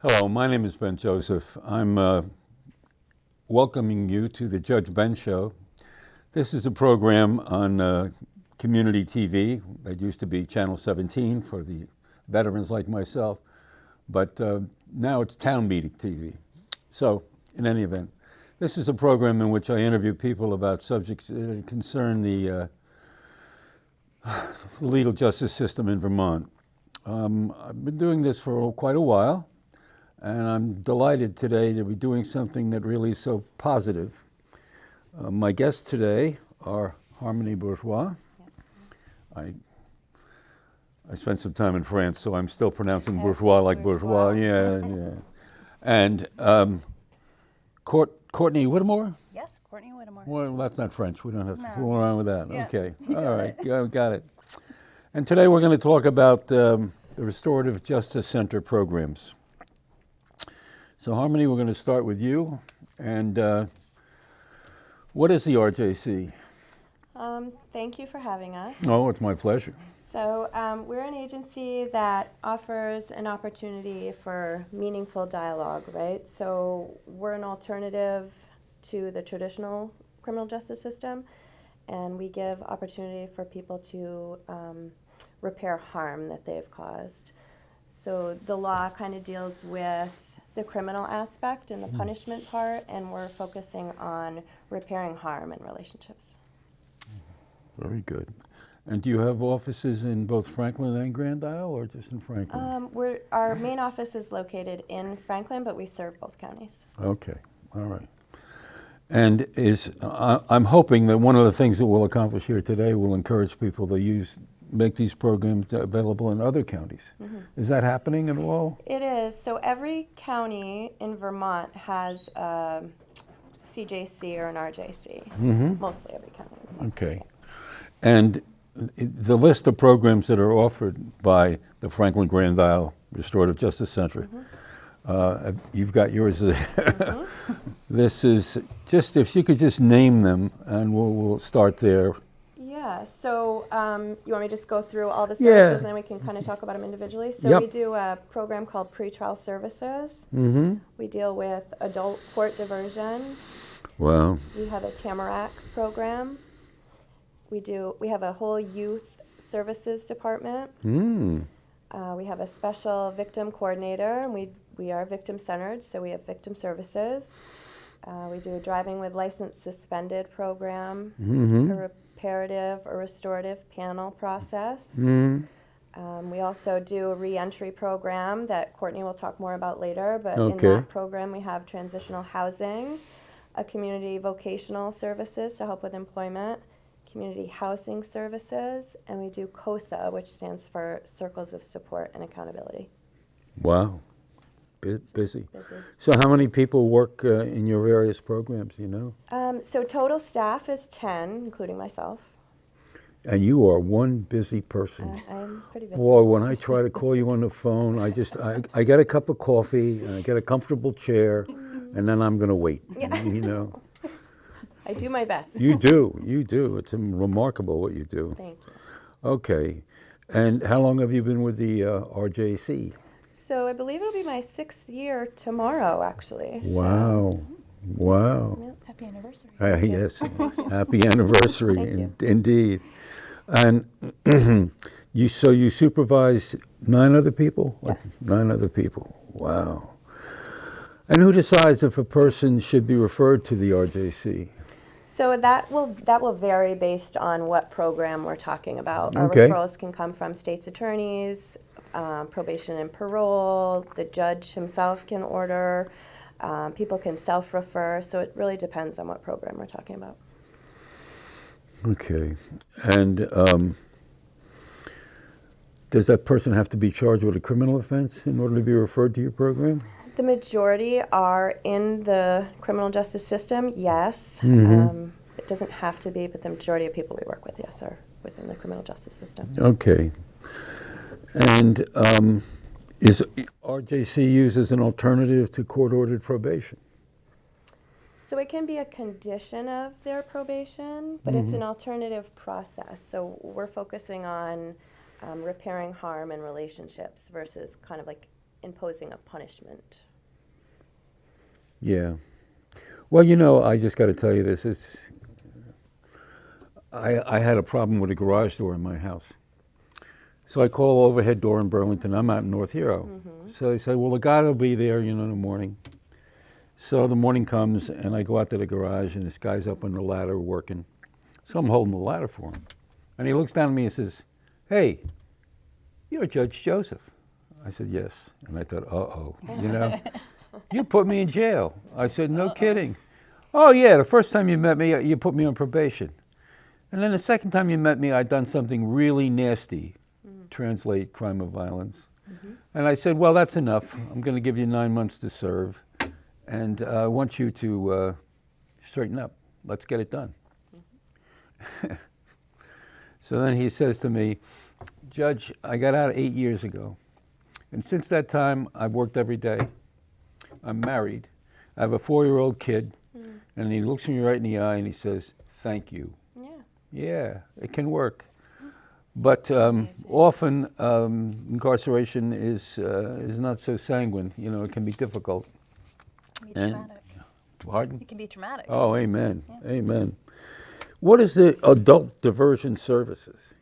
Hello, my name is Ben Joseph. I'm uh, welcoming you to the Judge Ben Show. This is a program on uh, community TV that used to be Channel 17 for the veterans like myself, but uh, now it's Town Meeting TV. So, in any event, this is a program in which I interview people about subjects that concern the uh, legal justice system in Vermont. Um, I've been doing this for quite a while. And I'm delighted today to be doing something that really is so positive. Uh, my guests today are Harmony Bourgeois. Yes. I, I spent some time in France, so I'm still pronouncing bourgeois like bourgeois. bourgeois. Yeah, yeah. And um, Court, Courtney Whittemore? Yes, Courtney Whittemore. Well, that's not French. We don't have to no. fool around with that. Yeah. Okay. All right. Got, it. And today we're going to talk about um, the Restorative Justice Center programs. So Harmony, we're going to start with you. And uh, what is the RJC? Um, thank you for having us. Oh, it's my pleasure. So um, we're an agency that offers an opportunity for meaningful dialogue, right? So we're an alternative to the traditional criminal justice system, and we give opportunity for people to um, repair harm that they've caused. So the law kind of deals with the criminal aspect and the mm. punishment part, and we're focusing on repairing harm in relationships. Very good. And do you have offices in both Franklin and Grand Isle, or just in Franklin? Um, we're, our main office is located in Franklin, but we serve both counties. Okay, all right. And is uh, I'm hoping that one of the things that we'll accomplish here today will encourage people to use make these programs available in other counties. Mm -hmm. Is that happening at all? It is. So every county in Vermont has a CJC or an RJC. Mm -hmm. Mostly every county. Okay. And the list of programs that are offered by the Franklin Grand Isle Restorative Justice Center, mm -hmm. uh, you've got yours there. Mm-hmm. this is just, if you could just name them, and we'll, we'll start there. Yeah, so um, you want me to just go through all the services yeah. and then we can kind of talk about them individually? So yep. we do a program called Pretrial Services. Mm -hmm. We deal with adult court diversion. Wow. We have a Tamarack program. We do. We have a whole youth services department. Mm. Uh, we have a special victim coordinator, and we we are victim centered, so we have victim services. Uh, we do a driving with license suspended program. Mm -hmm reparative or restorative panel process. Mm. Um, we also do a reentry program that Courtney will talk more about later, but okay. in that program we have transitional housing, a community vocational services to help with employment, community housing services, and we do COSA, which stands for Circles of Support and Accountability. Wow busy. busy. So how many people work uh, in your various programs, you know? Um, so total staff is 10, including myself. And you are one busy person. Uh, I'm pretty busy. Boy, when I try to call you on the phone, I just, I, I get a cup of coffee, and I get a comfortable chair, and then I'm going to wait, yeah. you know? I do my best. you do, you do. It's remarkable what you do. Thank you. Okay. And how long have you been with the uh, RJC? So I believe it'll be my sixth year tomorrow, actually. Wow. So. Wow. Yep. Happy anniversary. Uh, yes, happy anniversary, in, indeed. And you, so you supervise nine other people? Yes. Nine other people. Wow. And who decides if a person should be referred to the RJC? So that will that will vary based on what program we're talking about. Our okay. referrals can come from state's attorneys, um, probation and parole, the judge himself can order, um, people can self-refer, so it really depends on what program we're talking about. Okay, and um, does that person have to be charged with a criminal offense in order to be referred to your program? The majority are in the criminal justice system, yes. Mm -hmm. it doesn't have to be, but the majority of people we work with, yes, are within the criminal justice system. Okay. And um, is RJC used as an alternative to court-ordered probation? So it can be a condition of their probation, but mm -hmm. it's an mm-hmm. alternative process. So we're focusing on um, repairing harm in relationships versus kind of like imposing a punishment. Yeah. Well, you know, I just got to tell you this. It's, I, I had a problem with a garage door in my house. So I call overhead door in Burlington. I'm out in North Hero. Mm-hmm. So they say, well, the guy will be there, you know, in the morning. So the morning comes, and I go out to the garage, and this guy's up on the ladder working. So I'm holding the ladder for him. And he looks down at me and says, hey, you're Judge Joseph. I said, yes. And I thought, uh-oh, you know, you put me in jail. I said, no kidding. Oh, yeah, the first time you met me, uh, you put me on probation. And then the second time you met me, I'd done something really nasty, translate crime of violence. And I said, well, that's enough. I'm going to give you nine months to serve. And uh, I want you to uh, straighten up. Let's get it done. so then he says to me, Judge, I got out eight years ago. And since that time, I've worked every day. I'm married. I have a four year old kid. And he looks me right in the eye and he says, Thank you. Yeah. Yeah, it can work. But um, often um, incarceration is, uh, is not so sanguine. You know, it can be difficult. It can be And- traumatic. Pardon? It can be traumatic. Oh, amen. Amen. What is the adult diversion services?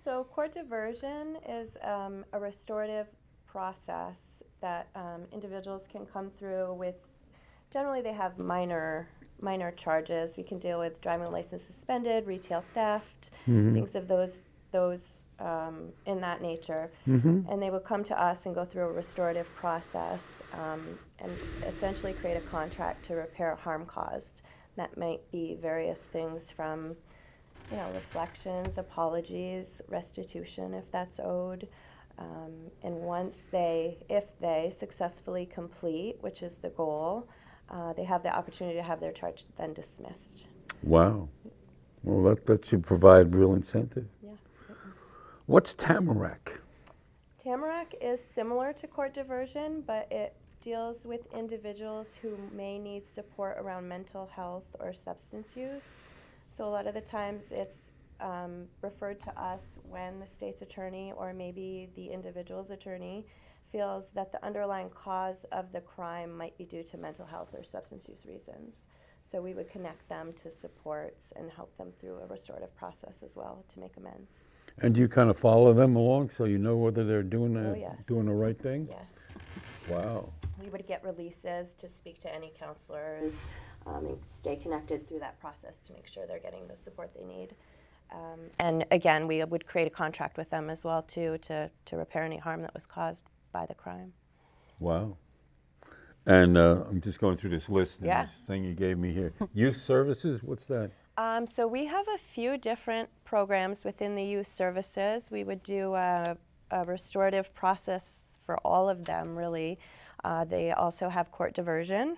So court diversion is um, a restorative process that um, individuals can come through with. Generally, they have minor minor charges. We can deal with driving license suspended, retail theft, things of those those um, in that nature. And they would come to us and go through a restorative process um, and essentially create a contract to repair harm caused. That might be various things from you know, reflections, apologies, restitution if that's owed. Um, and once they, if they successfully complete, which is the goal, uh, they have the opportunity to have their charge then dismissed. Wow. Well, that, that should provide real incentive. What's Tamarack? Tamarack is similar to court diversion, but it deals with individuals who may need support around mental health or substance use. So a lot of the times it's um, referred to us when the state's attorney or maybe the individual's attorney feels that the underlying cause of the crime might be due to mental health or substance use reasons. So we would connect them to supports and help them through a restorative process as well to make amends. And do you kind of follow them along so you know whether they're doing the, Oh, yes. doing the right thing? Yes. Wow. We would get releases to speak to any counselors um, and stay connected through that process to make sure they're getting the support they need. Um, and again, we would create a contract with them as well too to, to repair any harm that was caused by the crime. Wow. And uh, I'm just going through this list and Yeah. this thing you gave me here. Youth services, what's that? Um, so we have a few different programs within the youth services. We would do a, a restorative process for all of them, really. Uh, they also have court diversion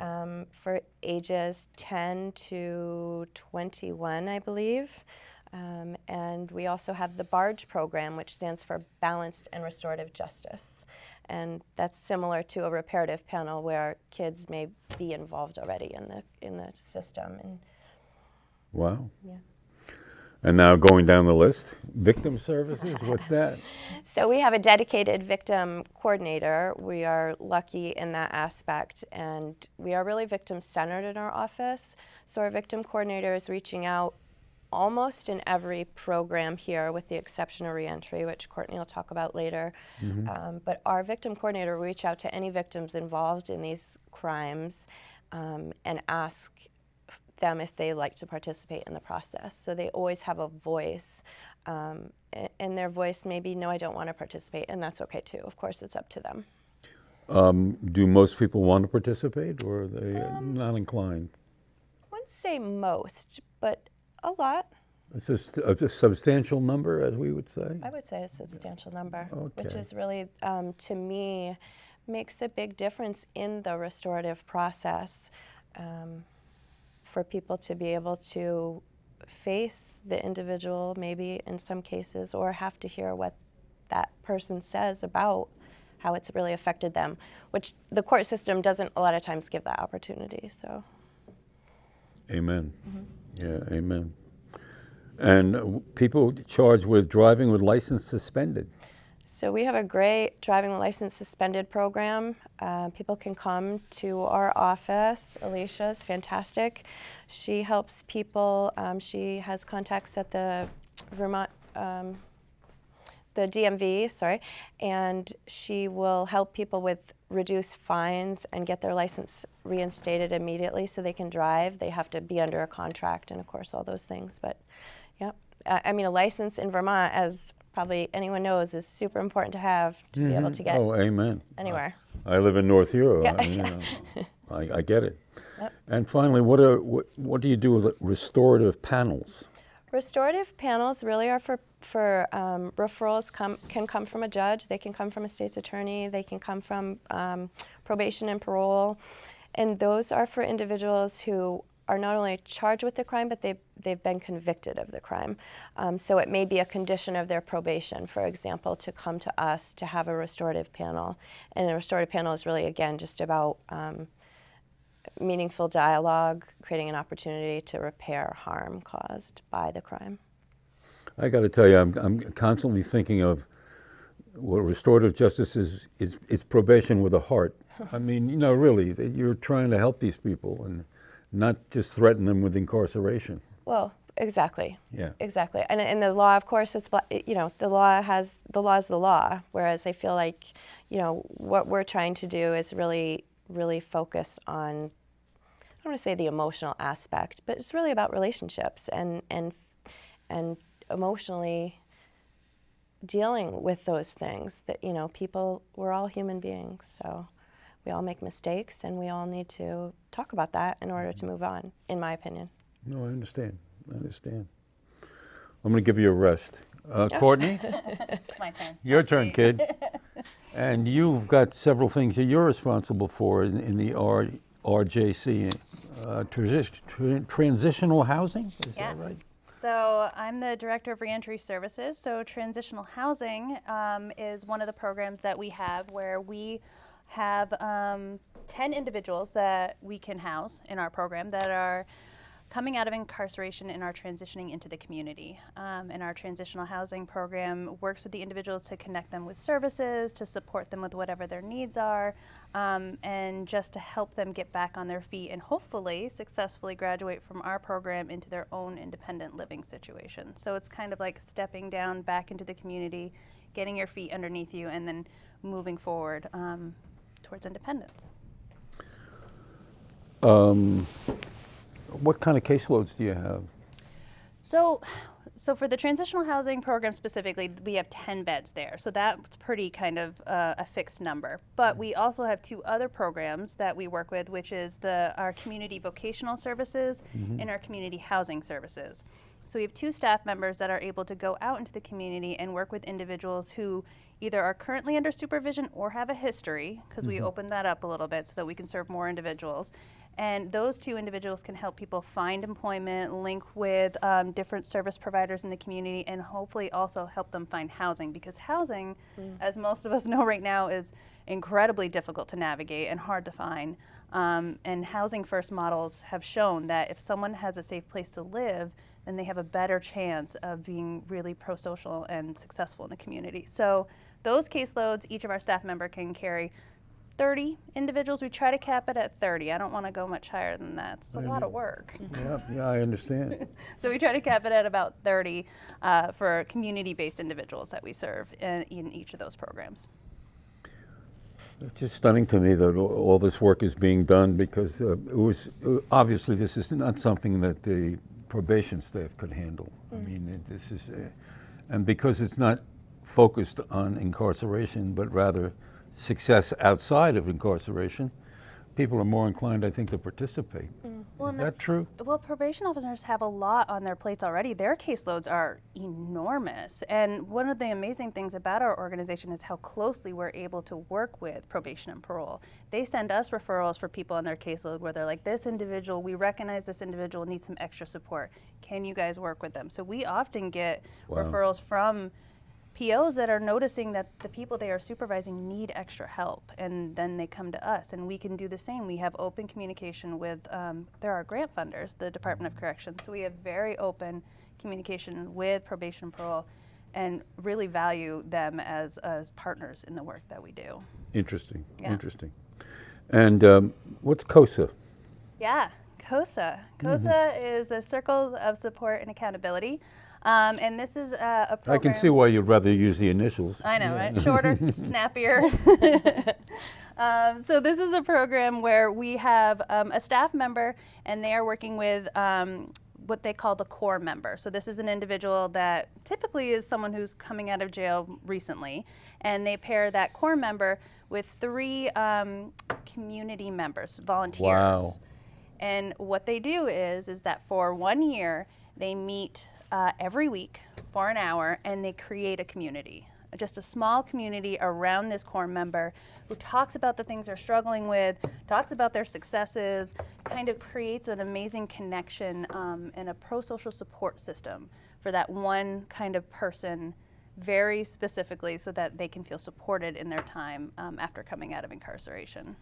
um, for ages 10 to 21, I believe. Um, and we also have the BARJ program, which stands for Balanced and Restorative Justice. And that's similar to a reparative panel where kids may be involved already in the, in the system. And Wow. yeah. And now going down the list, victim services, what's that? So we have a dedicated victim coordinator. We are lucky in that aspect, and we are really victim centered in our office. So our victim coordinator is reaching out almost in every program here, with the exception of reentry, which Courtney will talk about later. Um, but our victim coordinator will reach out to any victims involved in these crimes um, and ask them if they like to participate in the process. So they always have a voice. Um, and their voice may be, no, I don't want to participate, and that's okay too. Of course, it's up to them. Um, do most people want to participate or are they Um, not inclined? I wouldn't say most, but a lot. It's a, a substantial number, as we would say. I would say a substantial number, which is really, um, to me, makes a big difference in the restorative process um, for people to be able to face the individual, maybe in some cases, or have to hear what that person says about how it's really affected them, which the court system doesn't a lot of times give that opportunity. So. Amen. Mm-hmm. Yeah, amen. And people charged with driving with license suspended. So we have a great driving license suspended program. Uh, people can come to our office. Alicia is fantastic. She helps people. Um, she has contacts at the Vermont, um, the DMV, sorry, and she will help people with reduced fines and get their license reinstated immediately so they can drive. They have to be under a contract and, of course, all those things. But, yeah, I I mean, a license in Vermont, as probably anyone knows, is super important to have to be able to get Oh, amen. anywhere. I live in North Hero. Yeah. I, you know, I, I get it. And finally, what, are, what, what do you do with restorative panels? Restorative panels really are for for um, referrals. Come can come from a judge. They can come from a state's attorney. They can come from um, probation and parole, and those are for individuals who are not only charged with the crime, but they've they've been convicted of the crime. Um, so it may be a condition of their probation, for example, to come to us to have a restorative panel. And a restorative panel is really again just about um, meaningful dialogue, creating an opportunity to repair harm caused by the crime. I got to tell you, I'm, I'm constantly thinking of what restorative justice is, is, is probation with a heart. I mean, you know, really, that you're trying to help these people and not just threaten them with incarceration. Well, exactly. Yeah. Exactly. And in the law, of course, it's you know the law has the law is the law. Whereas I feel like you know what we're trying to do is really really focus on I don't want to say the emotional aspect, but it's really about relationships and and and emotionally dealing with those things that you know people we're all human beings so we all make mistakes and we all need to talk about that in order to move on in my opinion No, I understand. I understand. I'm going to give you a rest. Uh, Courtney, My turn. your turn, kid. And you've got several things that you're responsible for in, in the R, RJC. Uh, transi- tra- transitional housing? Is Yes. that right? So I'm the director of reentry services. So transitional housing um, is one of the programs that we have where we have um, 10 individuals that we can house in our program that are coming out of incarceration and are transitioning into the community. Um, and our transitional housing program works with the individuals to connect them with services, to support them with whatever their needs are, um, and just to help them get back on their feet and hopefully successfully graduate from our program into their own independent living situation. So it's kind of like stepping down back into the community, getting your feet underneath you, and then moving forward um, towards independence. What kind of caseloads do you have? So, so for the transitional housing program specifically, we have 10 beds there. So that's pretty kind of uh, a fixed number. But we also have two other programs that we work with, which is the our community vocational services and our community housing services. So we have two staff members that are able to go out into the community and work with individuals who either are currently under supervision or have a history, because we opened that up a little bit so that we can serve more individuals. And those two individuals can help people find employment, link with um, different service providers in the community, and hopefully also help them find housing. Because housing, as most of us know right now, is incredibly difficult to navigate and hard to find. Um, and housing first models have shown that if someone has a safe place to live, then they have a better chance of being really pro social and successful in the community. So, those caseloads, each of our staff member can carry 30 individuals. We try to cap it at 30. I don't want to go much higher than that. It's a lot of work. Yeah, yeah, I understand. So we try to cap it at about 30 uh, for community-based individuals that we serve in, in each of those programs. It's just stunning to me that all all this work is being done because uh, it was uh, obviously this is not something that the probation staff could handle. I mean, it, this is, uh, and because it's not focused on incarceration, but rather success outside of incarceration, people are more inclined, I think, to participate. Well, is the- that true? Well, probation officers have a lot on their plates already. Their caseloads are enormous. And one of the amazing things about our organization is how closely we're able to work with probation and parole. They send us referrals for people on their caseload where they're like, this individual, we recognize this individual needs some extra support. Can you guys work with them? So we often get Wow. referrals from POs that are noticing that the people they are supervising need extra help, and then they come to us, and we can do the same. We have open communication with, um, there are grant funders, the Department of Corrections, so we have very open communication with probation and parole. and really value them as, as partners in the work that we do. Interesting, Yeah. interesting. And um, what's COSA? Yeah, COSA. COSA is the Circle of Support and Accountability. Um, and this is a, a program. I can see why you'd rather use the initials. I know, right? Shorter, snappier. um, so this is a program where we have um, a staff member, and they are working with um, what they call the core member. So this is an individual that typically is someone who's coming out of jail recently, and they pair that core member with three um, community members, volunteers. Wow. And what they do is, is that for one year, they meet uh, every week for an hour and they create a community, just a small community around this core member who talks about the things they're struggling with, talks about their successes, kind of creates an amazing connection um, and a pro-social support system for that one kind of person very specifically so that they can feel supported in their time um, after coming out of incarceration.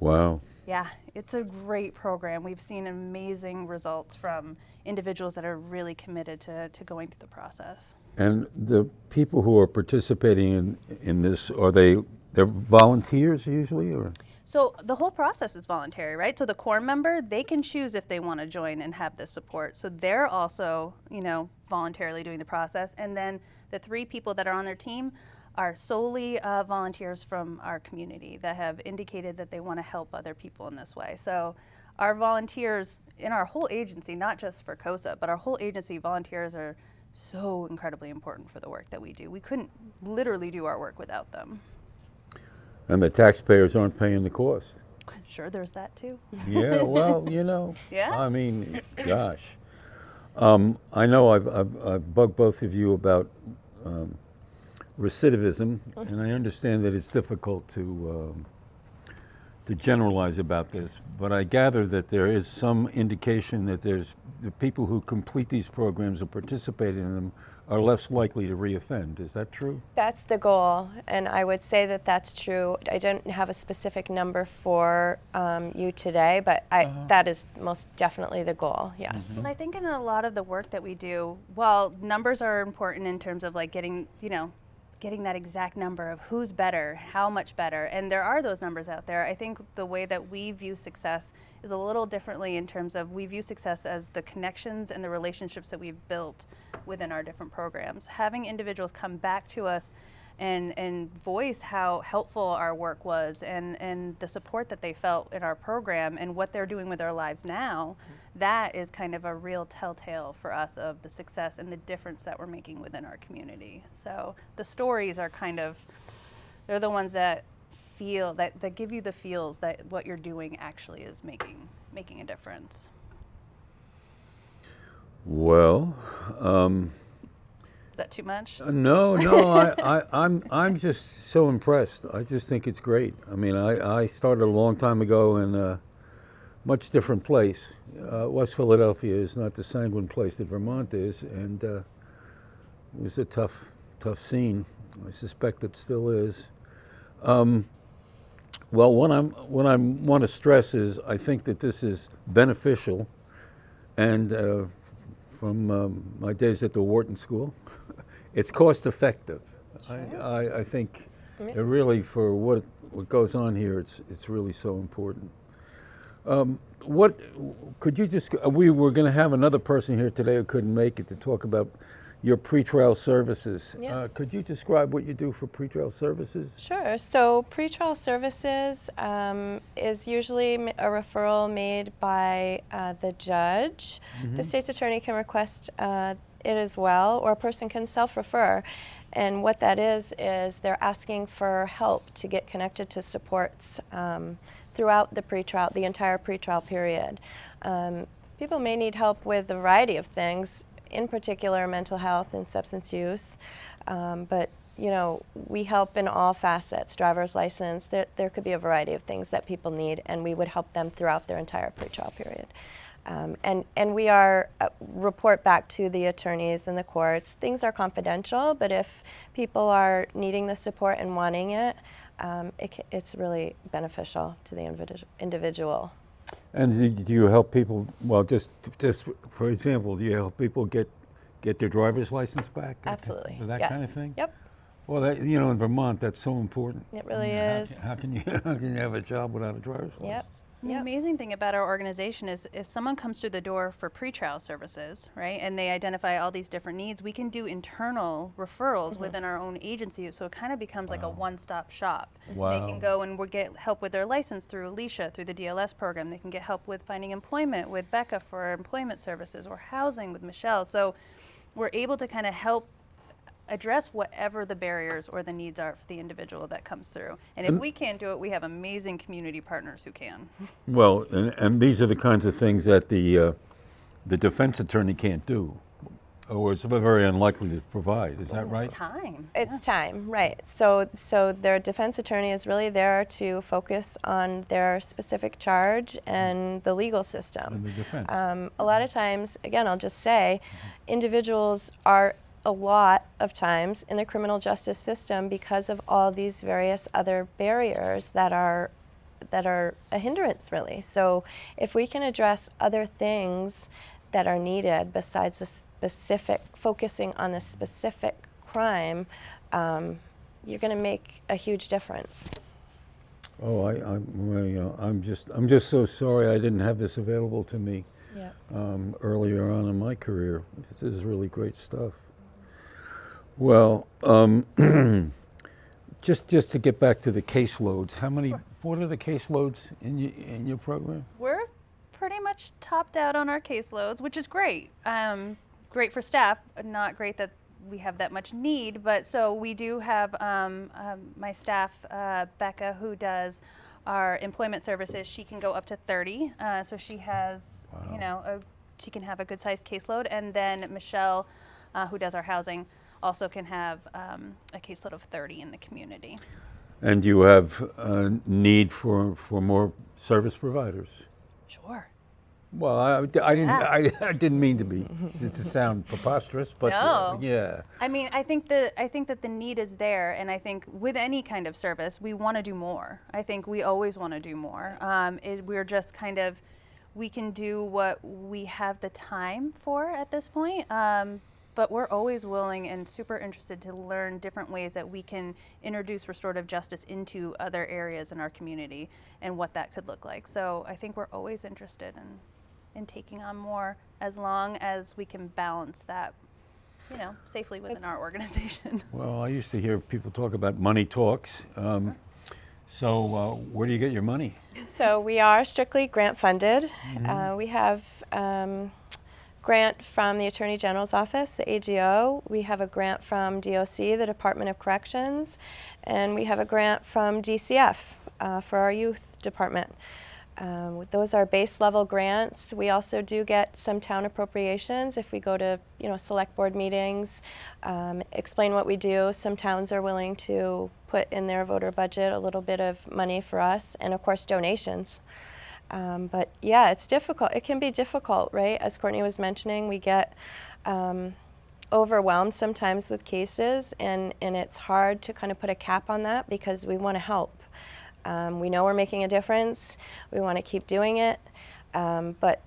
Wow. Yeah, it's a great program. We've seen amazing results from individuals that are really committed to, to going through the process. And the people who are participating in, in this, are they, they're volunteers usually, or? So the whole process is voluntary, right? So the core member, they can choose if they want to join and have this support. So they're also, you know, voluntarily doing the process. And then the three people that are on their team are solely uh, volunteers from our community that have indicated that they want to help other people in this way. So our volunteers in our whole agency, not just for COSA, but our whole agency volunteers are so incredibly important for the work that we do. We couldn't literally do our work without them. And the taxpayers aren't paying the cost. Sure, there's that too. Yeah, well, you know. Yeah? I mean, gosh. Um, I know I've, I've, I've bugged both of you about um, recidivism, and I understand that it's difficult to um, to generalize about this, but I gather that there is some indication that there's the people who complete these programs or participate in them are less likely to reoffend. Is that true? That's the goal, and I would say that that's true. I don't have a specific number for um, you today, but I, that is most definitely the goal. Yes. And I think in a lot of the work that we do, while numbers are important in terms of like getting, you know, getting that exact number of who's better, how much better, and there are those numbers out there. I think the way that we view success is a little differently in terms of we view success as the connections and the relationships that we've built within our different programs. Having individuals come back to us and, and voice how helpful our work was and, and the support that they felt in our program and what they're doing with their lives now, that is kind of a real telltale for us of the success and the difference that we're making within our community. So the stories are kind of, they're the ones that feel, that, that give you the feels that what you're doing actually is making, making a difference. Well, um, Is that too much? Uh, No, no, I, I, I'm, I'm just so impressed. I just think it's great. I mean, I, I started a long time ago in a much different place. Uh, West Philadelphia is not the sanguine place that Vermont is, and uh, it was a tough, tough scene. I suspect it still is. Um, well, what I'm, what I want to stress is I think that this is beneficial, and uh, from um, my days at the Wharton School, it's cost effective. I, I, I think it really, for what, what goes on here, it's, it's really so important. Um, what could you just? uh, We were going to have another person here today who couldn't make it to talk about your pretrial services. Yeah. Uh, could you describe what you do for pretrial services? Sure. So pretrial services um, is usually a referral made by uh, the judge. The state's attorney can request uh, it as well, or a person can self-refer. And what that is is they're asking for help to get connected to supports um, throughout the pretrial, the entire pretrial period. Um, people may need help with a variety of things, in particular mental health and substance use, um, but you know, we help in all facets, driver's license, there, there could be a variety of things that people need, and we would help them throughout their entire pretrial period. Um, and, and we are, uh, report back to the attorneys and the courts. Things are confidential, but if people are needing the support and wanting it, um, it it's really beneficial to the individu- individual. And do- you help people? Well, just just for example, do you help people get get their driver's license back? Absolutely. That yes. kind of thing? Yep. Well, that, you know, in Vermont, that's so important. It really How is. How can you, how can you have a job without a driver's license? Yep. The Yep. amazing thing about our organization is if someone comes through the door for pretrial services, right, and they identify all these different needs, we can do internal referrals mm-hmm. within our own agency. So it kind of becomes like a one-stop shop. They can go and we get help with their license through Alicia, through the DLS program. They can get help with finding employment with Becca for employment services or housing with Michelle. So we're able to kind of help address whatever the barriers or the needs are for the individual that comes through. And if we can't do it, we have amazing community partners who can. Well, and, and these are the kinds of things that the, uh, the defense attorney can't do, or is very unlikely to provide. Is that right? Time. It's time, right? So, so their defense attorney is really there to focus on their specific charge and the legal system. In the defense. Um, a lot of times, again, I'll just say, individuals are a lot of times in the criminal justice system because of all these various other barriers that are that are a hindrance really. So if we can address other things that are needed besides the specific focusing on the specific crime, um, you're going to make a huge difference. Oh, I, I'm, I, uh, I'm just, I'm just so sorry I didn't have this available to me Yeah. um, earlier on in my career. This is really great stuff. Well, um, just, just to get back to the caseloads, how many, what are the caseloads in your, in your program? We're pretty much topped out on our caseloads, which is great. Um, great for staff, not great that we have that much need. But so we do have um, um, my staff, uh, Becca, who does our employment services. She can go up to 30. Uh, so she has, you know, a, she can have a good sized caseload. And then Michelle, uh, who does our housing, also can have um, a caseload of 30 in the community. And you have a need for, for more service providers? Sure. Well, I, I didn't, Yeah. I, I didn't mean to be, to sound preposterous, but uh, No. yeah. I mean, I think the I think that the need is there, and I think with any kind of service, we want to do more. I think we always want to do more. Um, is we're just kind of we can do what we have the time for at this point. Um, but we're always willing and super interested to learn different ways that we can introduce restorative justice into other areas in our community and what that could look like. So I think we're always interested in, in taking on more as long as we can balance that you know, safely within our organization. Well, I used to hear people talk about money talks. Um, so uh, where do you get your money? So we are strictly grant funded. Uh, we have um, grant from the Attorney General's office, the AGO. We have a grant from DOC, the Department of Corrections, and we have a grant from DCF uh, for our youth department. Um, those are base level grants. We also do get some town appropriations if we go to, you know, select board meetings, um, explain what we do. Some towns are willing to put in their voter budget a little bit of money for us, and of course donations. Um, but yeah, it's difficult. It can be difficult, right? As Courtney was mentioning, we get um, overwhelmed sometimes with cases, and, and it's hard to kind of put a cap on that because we want to help. Um, we know we're making a difference. We want to keep doing it, um, but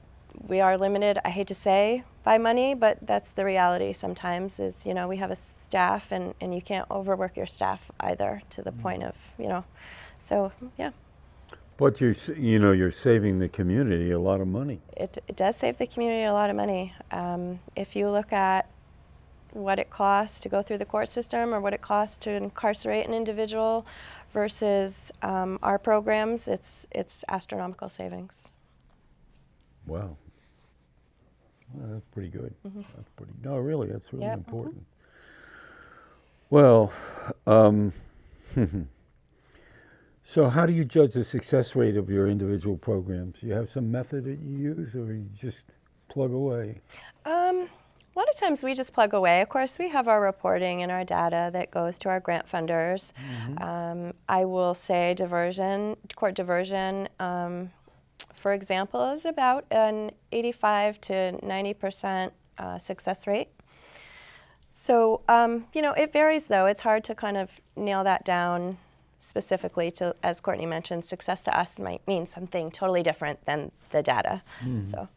we are limited. I hate to say by money, but that's the reality. Sometimes is you know we have a staff, and, and you can't overwork your staff either to the point of you know. So yeah, But you're, you know, you're saving the community a lot of money. it, it does save the community a lot of money. Um, if you look at what it costs to go through the court system or what it costs to incarcerate an individual versus um, our programs, it's it's astronomical savings. Wow. Well, that's pretty good. That's pretty. No, really, that's really Yep. important. Well, um, so how do you judge the success rate of your individual programs? You have some method that you use, or you just plug away? Um, a lot of times we just plug away. Of course, we have our reporting and our data that goes to our grant funders. Um, I will say diversion, court diversion, um, for example, is about an 85 to 90 percent uh, success rate. So, um, you know, it varies though. It's hard to kind of nail that down specifically to, as Courtney mentioned, success to us might mean something totally different than the data. So.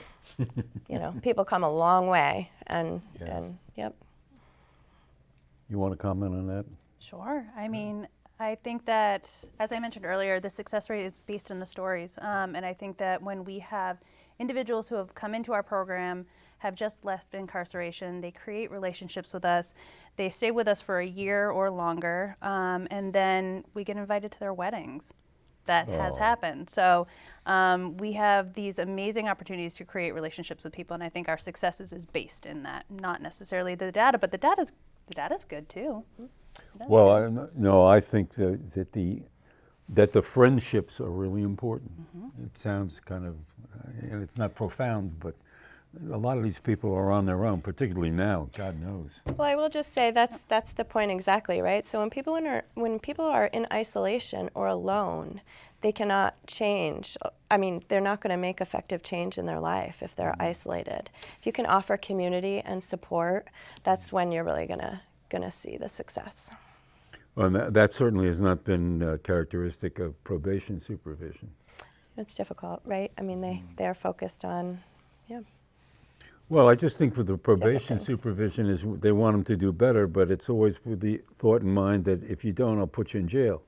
you know, people come a long way, and Yeah. and yep. You want to comment on that? Sure. I mean, I think that, as I mentioned earlier, the success rate is based on the stories. Um, and I think that when we have individuals who have come into our program, have just left incarceration, they create relationships with us, they stay with us for a year or longer, um, and then we get invited to their weddings. That has Oh. happened. So um, we have these amazing opportunities to create relationships with people, and I think our successes is based in that, not necessarily the data, but the data's the data's good too. Well, I, no, I think that, that the that the friendships are really important. It sounds kind of, and it's not profound, but a lot of these people are on their own, particularly now. God knows. Well, I will just say that's that's the point exactly, right? So when people in are, when people are in isolation or alone, they cannot change. I mean, they're not going to make effective change in their life if they're isolated. If you can offer community and support, that's when you're really going to going to see the success. Well, that, that certainly has not been uh, characteristic of probation supervision. It's difficult, right? I mean, they they're focused on yeah. Well, I just think with the probation supervision is they want them to do better, but it's always with the thought in mind that if you don't, I'll put you in jail,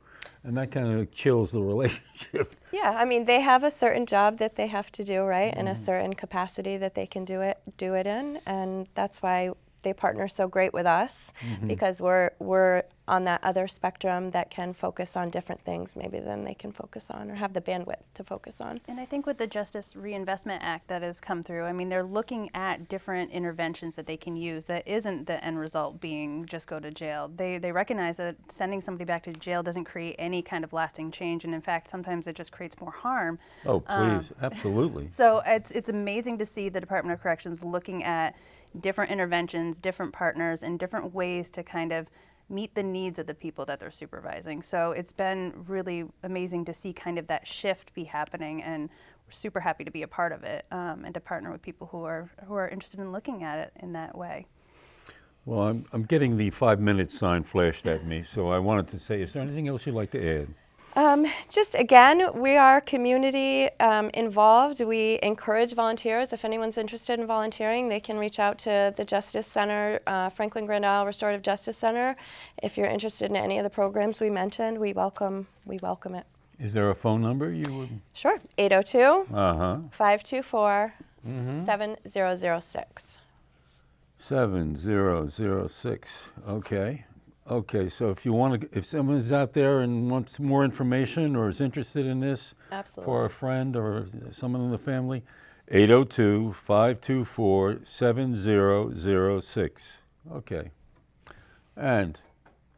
and that kind of kills the relationship. Yeah, I mean, they have a certain job that they have to do, right, and a mm-hmm. certain capacity that they can do it do it in, and that's why they partner so great with us mm-hmm. because we're we're on that other spectrum that can focus on different things maybe than they can focus on or have the bandwidth to focus on. And I think with the Justice Reinvestment Act that has come through, I mean, they're looking at different interventions that they can use that isn't the end result being just go to jail. They, they recognize that sending somebody back to jail doesn't create any kind of lasting change. And in fact, sometimes it just creates more harm. Oh, um, please, absolutely. So it's, it's amazing to see the Department of Corrections looking at different interventions, different partners, and different ways to kind of meet the needs of the people that they're supervising. So it's been really amazing to see kind of that shift be happening, and we're super happy to be a part of it um, and to partner with people who are who are interested in looking at it in that way. Well, I'm, I'm getting the five-minute sign flashed at me, so I wanted to say, is there anything else you'd like to add? Um, just again, we are community um, involved. We encourage volunteers. If anyone's interested in volunteering, they can reach out to the Justice Center, uh, Franklin Grand Isle Restorative Justice Center. If you're interested in any of the programs we mentioned, we welcome we welcome it. Is there a phone number you would? Sure. 802 Uh-huh. 524 7006. 7006, okay. Okay, so if you want to, if someone's out there and wants more information or is interested in this for a friend or someone in the family, 802-524-7006. Okay. And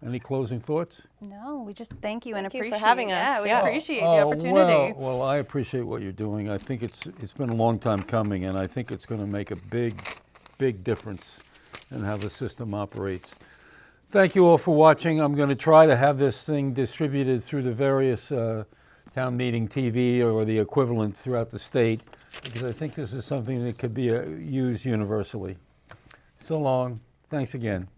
any closing thoughts? No, we just thank you and Thank you for appreciate having Yeah, we Yeah. appreciate the Oh, opportunity. Well, well, I appreciate what you're doing. I think it's it's been a long time coming, and I think it's going to make a big, big difference in how the system operates. Thank you all for watching. I'm going to try to have this thing distributed through the various uh, town meeting TV or the equivalent throughout the state, because I think this is something that could be uh, used universally. So long. Thanks again.